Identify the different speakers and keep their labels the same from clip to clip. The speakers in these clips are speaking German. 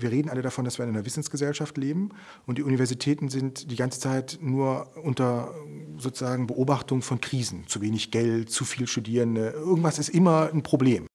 Speaker 1: wir reden alle davon, dass wir in einer Wissensgesellschaft leben und die Universitäten sind die ganze Zeit nur unter sozusagen Beobachtung von Krisen. Zu wenig Geld, zu viel Studierende, irgendwas ist immer ein Problem.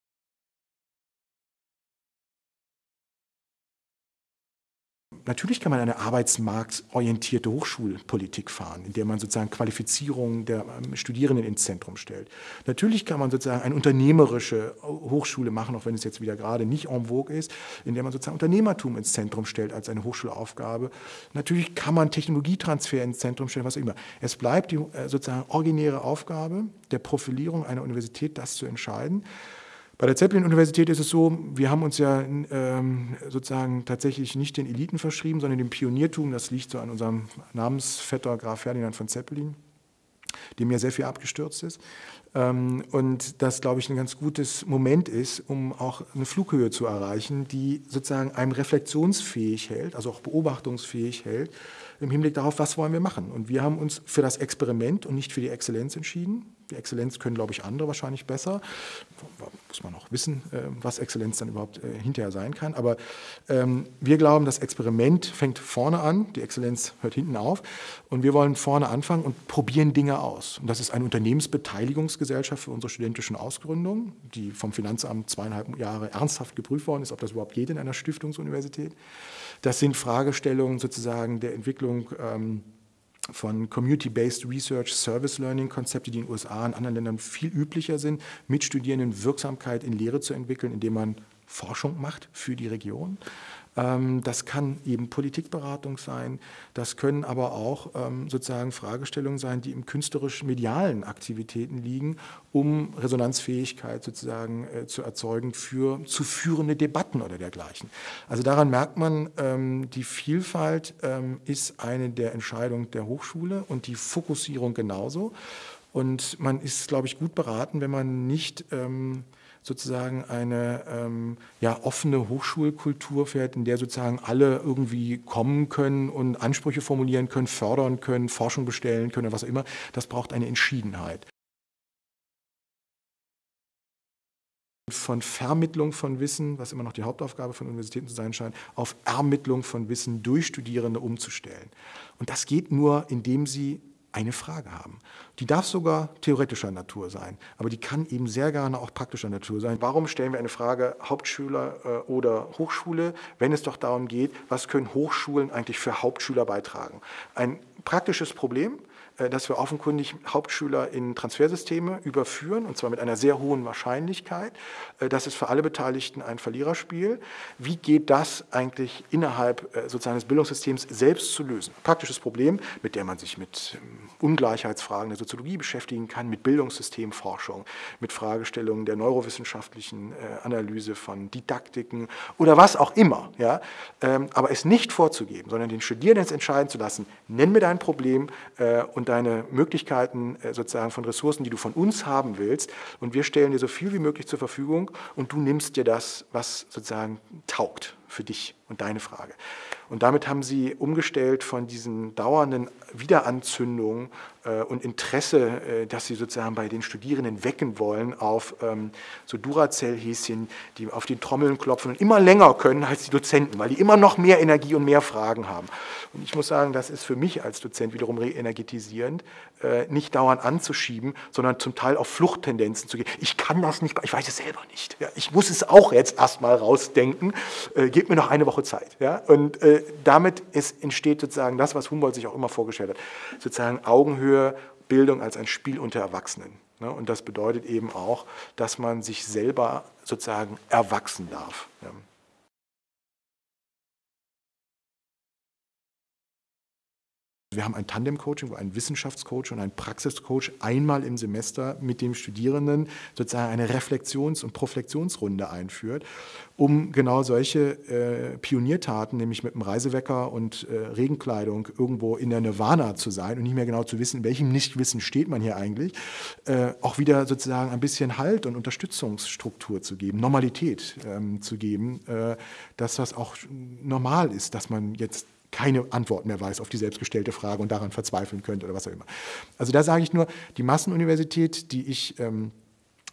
Speaker 1: Natürlich kann man eine arbeitsmarktorientierte Hochschulpolitik fahren, in der man sozusagen Qualifizierung der ähm, Studierenden ins Zentrum stellt. Natürlich kann man sozusagen eine unternehmerische Hochschule machen, auch wenn es jetzt wieder gerade nicht en vogue ist, in der man sozusagen Unternehmertum ins Zentrum stellt als eine Hochschulaufgabe. Natürlich kann man Technologietransfer ins Zentrum stellen, was auch immer. Es bleibt die äh, sozusagen originäre Aufgabe der Profilierung einer Universität, das zu entscheiden. Bei der Zeppelin-Universität ist es so, wir haben uns ja ähm, sozusagen tatsächlich nicht den Eliten verschrieben, sondern dem Pioniertum. Das liegt so an unserem Namensvetter Graf Ferdinand von Zeppelin, dem ja sehr viel abgestürzt ist. Ähm, und das, glaube ich, ein ganz gutes Moment ist, um auch eine Flughöhe zu erreichen, die sozusagen einem reflexionsfähig hält, also auch beobachtungsfähig hält, im Hinblick darauf, was wollen wir machen. Und wir haben uns für das Experiment und nicht für die Exzellenz entschieden. Die Exzellenz können, glaube ich, andere wahrscheinlich besser. Muss man auch wissen, äh, was Exzellenz dann überhaupt äh, hinterher sein kann. Aber ähm, wir glauben, das Experiment fängt vorne an, die Exzellenz hört hinten auf. Und wir wollen vorne anfangen und probieren Dinge aus. Und das ist eine Unternehmensbeteiligungsgesellschaft für unsere studentischen Ausgründungen, die vom Finanzamt zweieinhalb Jahre ernsthaft geprüft worden ist, ob das überhaupt geht in einer Stiftungsuniversität. Das sind Fragestellungen sozusagen der Entwicklung. Von Community-Based Research, Service Learning Konzepte, die in den USA und anderen Ländern viel üblicher sind, mit Studierenden Wirksamkeit in Lehre zu entwickeln, indem man Forschung macht für die Region. Ähm, das kann eben Politikberatung sein, das können aber auch ähm, sozusagen Fragestellungen sein, die im künstlerisch-medialen Aktivitäten liegen, um Resonanzfähigkeit sozusagen äh, zu erzeugen für zu führende Debatten oder dergleichen. Also daran merkt man, ähm, die Vielfalt ist eine der Entscheidungen der Hochschule und die Fokussierung genauso. Und man ist, glaube ich, gut beraten, wenn man nicht sozusagen eine ähm, ja, offene Hochschulkultur fährt, in der sozusagen alle irgendwie kommen können und Ansprüche formulieren können, fördern können, Forschung bestellen können, was auch immer. Das braucht eine Entschiedenheit. von Vermittlung von Wissen, was immer noch die Hauptaufgabe von Universitäten zu sein scheint, auf Ermittlung von Wissen durch Studierende umzustellen. Und das geht nur, indem sie eine Frage haben. Die darf sogar theoretischer Natur sein, aber die kann eben sehr gerne auch praktischer Natur sein. Warum stellen wir eine Frage Hauptschüler äh, oder Hochschule, wenn es doch darum geht, was können Hochschulen eigentlich für Hauptschüler beitragen? Ein praktisches Problem, dass wir offenkundig Hauptschüler in Transfersysteme überführen, und zwar mit einer sehr hohen Wahrscheinlichkeit. Äh, das ist für alle Beteiligten ein Verliererspiel. Wie geht das eigentlich innerhalb äh, sozusagen des Bildungssystems selbst zu lösen? Praktisches Problem, mit dem man sich mit ähm, Ungleichheitsfragen der Soziologie beschäftigen kann, mit Bildungssystemforschung, mit Fragestellungen der neurowissenschaftlichen Analyse von Didaktiken oder was auch immer. Ja? Ähm, aber es nicht vorzugeben, sondern den Studierenden entscheiden zu lassen, nenn mir dein Problem und und deine Möglichkeiten äh, sozusagen von Ressourcen, die du von uns haben willst. Und wir stellen dir so viel wie möglich zur Verfügung und du nimmst dir das, was sozusagen taugt für dich und deine Frage. Und damit haben sie umgestellt von diesen dauernden Wiederanzündungen und Interesse, äh, das sie sozusagen bei den Studierenden wecken wollen, auf ähm, so Duracell-Häschen, die auf die Trommeln klopfen und immer länger können als die Dozenten, weil die immer noch mehr Energie und mehr Fragen haben. Und ich muss sagen, das ist für mich als Dozent wiederum reenergetisierend, äh, nicht dauernd anzuschieben, sondern zum Teil auf Fluchttendenzen zu gehen. Ich kann das nicht, ich weiß es selber nicht. Ja, ich muss es auch jetzt erstmal rausdenken. Äh, gebt mir noch eine Woche Zeit. Ja? Und äh, damit ist, entsteht sozusagen das, was Humboldt sich auch immer vorgestellt hat, sozusagen Augenhöhe, Bildung als ein Spiel unter Erwachsenen. Ne? Und das bedeutet eben auch, dass man sich selber sozusagen erwachsen darf. Ja? Wir haben ein Tandem-Coaching, wo ein Wissenschaftscoach und ein Praxiscoach einmal im Semester mit dem Studierenden sozusagen eine Reflexions- und Proflexionsrunde einführt, um genau solche äh, Pioniertaten, nämlich mit einem Reisewecker und äh, Regenkleidung irgendwo in der Nirvana zu sein und nicht mehr genau zu wissen, in welchem Nichtwissen steht man hier eigentlich, äh, auch wieder sozusagen ein bisschen Halt und Unterstützungsstruktur zu geben, Normalität ähm, zu geben, äh, dass das auch normal ist, dass man jetzt keine Antwort mehr weiß auf die selbstgestellte Frage und daran verzweifeln könnte oder was auch immer. Also da sage ich nur, die Massenuniversität, die ich ähm,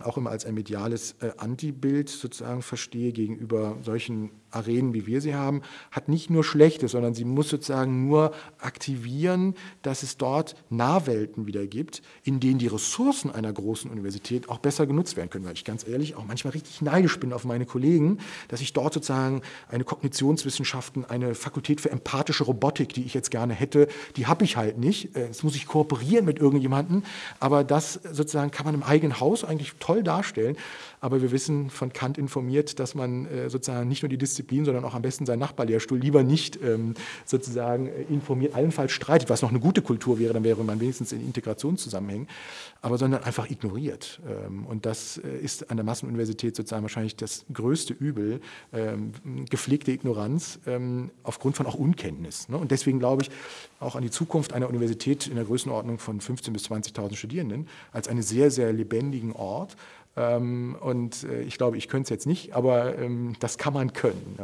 Speaker 1: auch immer als ein mediales äh, Antibild sozusagen verstehe gegenüber solchen Arenen, wie wir sie haben, hat nicht nur Schlechtes, sondern sie muss sozusagen nur aktivieren, dass es dort Nahwelten wieder gibt, in denen die Ressourcen einer großen Universität auch besser genutzt werden können. Weil ich ganz ehrlich auch manchmal richtig neidisch bin auf meine Kollegen, dass ich dort sozusagen eine Kognitionswissenschaften, eine Fakultät für empathische Robotik, die ich jetzt gerne hätte, die habe ich halt nicht. Äh, jetzt muss ich kooperieren mit irgendjemandem, aber das sozusagen kann man im eigenen Haus eigentlich toll darstellen. Aber wir wissen von Kant informiert, dass man äh, sozusagen nicht nur die Disziplin, sondern auch am besten seinen Nachbarlehrstuhl lieber nicht ähm, sozusagen äh, informiert, allenfalls streitet, was noch eine gute Kultur wäre, dann wäre man wenigstens in Integrationszusammenhängen, aber sondern einfach ignoriert. Ähm, und das äh, ist an der Massenuniversität sozusagen wahrscheinlich das größte Übel, ähm, gepflegte Ignoranz aufgrund von auch Unkenntnis. Ne? Und deswegen glaube ich auch an die Zukunft einer Universität in der Größenordnung von 15.000 bis 20.000 Studierenden als einen sehr, sehr lebendigen Ort, ähm, und äh, ich glaube, ich könnte es jetzt nicht, aber ähm, das kann man können.